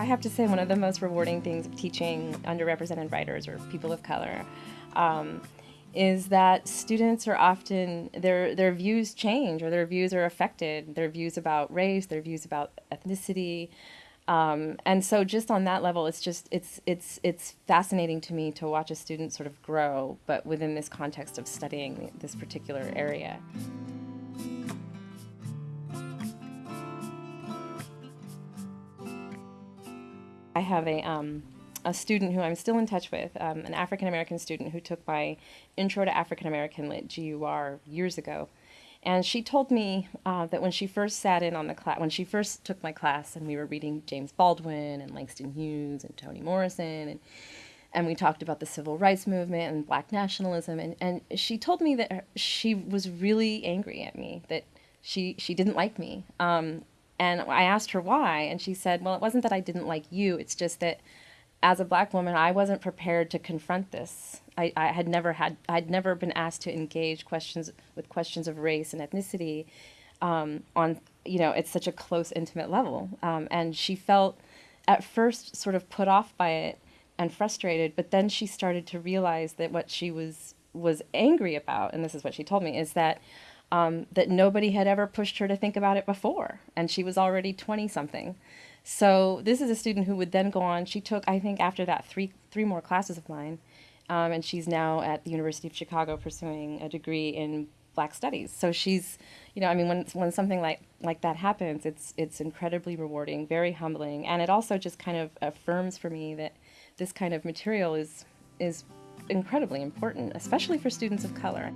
I have to say one of the most rewarding things of teaching underrepresented writers or people of color um, is that students are often their their views change or their views are affected. Their views about race their views about ethnicity um, and so just on that level it's just it's it's it's fascinating to me to watch a student sort of grow but within this context of studying this particular area I have a um, a student who I'm still in touch with, um, an African American student who took my Intro to African American Lit GUR years ago. And she told me uh, that when she first sat in on the class, when she first took my class, and we were reading James Baldwin and Langston Hughes and Toni Morrison, and and we talked about the civil rights movement and black nationalism, and, and she told me that she was really angry at me, that she she didn't like me. Um, and I asked her why, and she said, "Well, it wasn't that I didn't like you. It's just that." as a black woman, I wasn't prepared to confront this. I, I had never had, I'd never been asked to engage questions with questions of race and ethnicity um, on, you know, it's such a close, intimate level. Um, and she felt at first sort of put off by it and frustrated, but then she started to realize that what she was was angry about, and this is what she told me, is that um, that nobody had ever pushed her to think about it before, and she was already twenty something. So this is a student who would then go on. She took, I think, after that, three three more classes of mine, um, and she's now at the University of Chicago pursuing a degree in Black Studies. So she's, you know, I mean, when when something like like that happens, it's it's incredibly rewarding, very humbling, and it also just kind of affirms for me that this kind of material is is incredibly important, especially for students of color.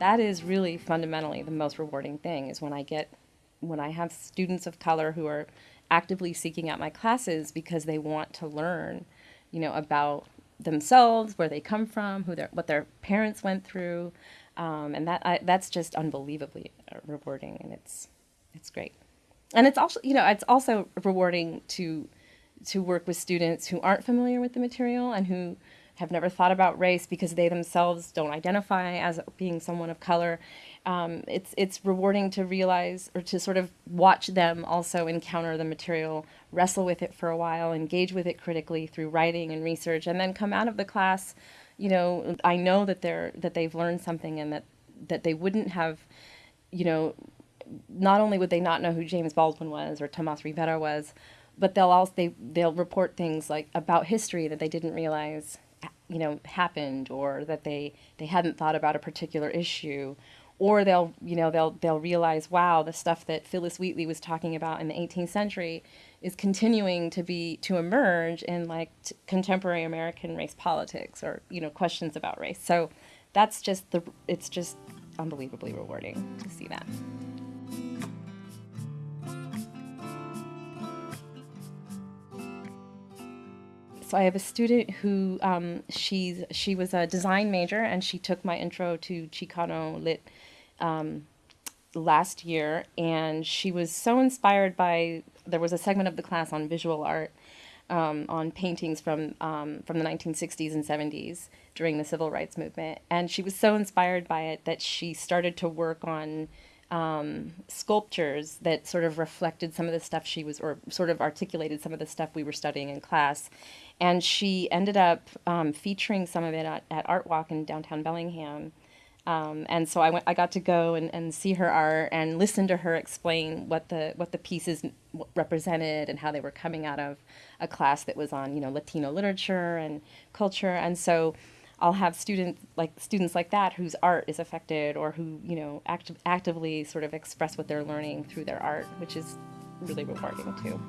That is really fundamentally the most rewarding thing is when I get when I have students of color who are actively seeking out my classes because they want to learn, you know, about themselves, where they come from, who their what their parents went through, um, and that I, that's just unbelievably rewarding, and it's it's great, and it's also you know it's also rewarding to to work with students who aren't familiar with the material and who have never thought about race because they themselves don't identify as being someone of color. Um, it's it's rewarding to realize or to sort of watch them also encounter the material, wrestle with it for a while, engage with it critically through writing and research, and then come out of the class. You know, I know that they're that they've learned something and that that they wouldn't have, you know, not only would they not know who James Baldwin was or Tomas Rivera was, but they'll also they they'll report things like about history that they didn't realize you know happened or that they they hadn't thought about a particular issue or they'll you know they'll they'll realize wow the stuff that Phillis Wheatley was talking about in the 18th century is continuing to be to emerge in like t- contemporary American race politics or you know questions about race. So that's just the it's just unbelievably rewarding to see that So I have a student who um, she's she was a design major and she took my intro to Chicano Lit um, last year, and she was so inspired by there was a segment of the class on visual art. Um, on paintings from um, from the 1960s and 70s during the civil rights movement, and she was so inspired by it that she started to work on um, sculptures that sort of reflected some of the stuff she was, or sort of articulated some of the stuff we were studying in class and she ended up um, featuring some of it at, at Art Walk in downtown Bellingham. Um, and so I went. I got to go and, and see her art and listen to her explain what the what the pieces represented and how they were coming out of a class that was on you know Latino literature and culture. And so I'll have students like students like that whose art is affected or who you know act- actively sort of express what they're learning through their art, which is really rewarding too.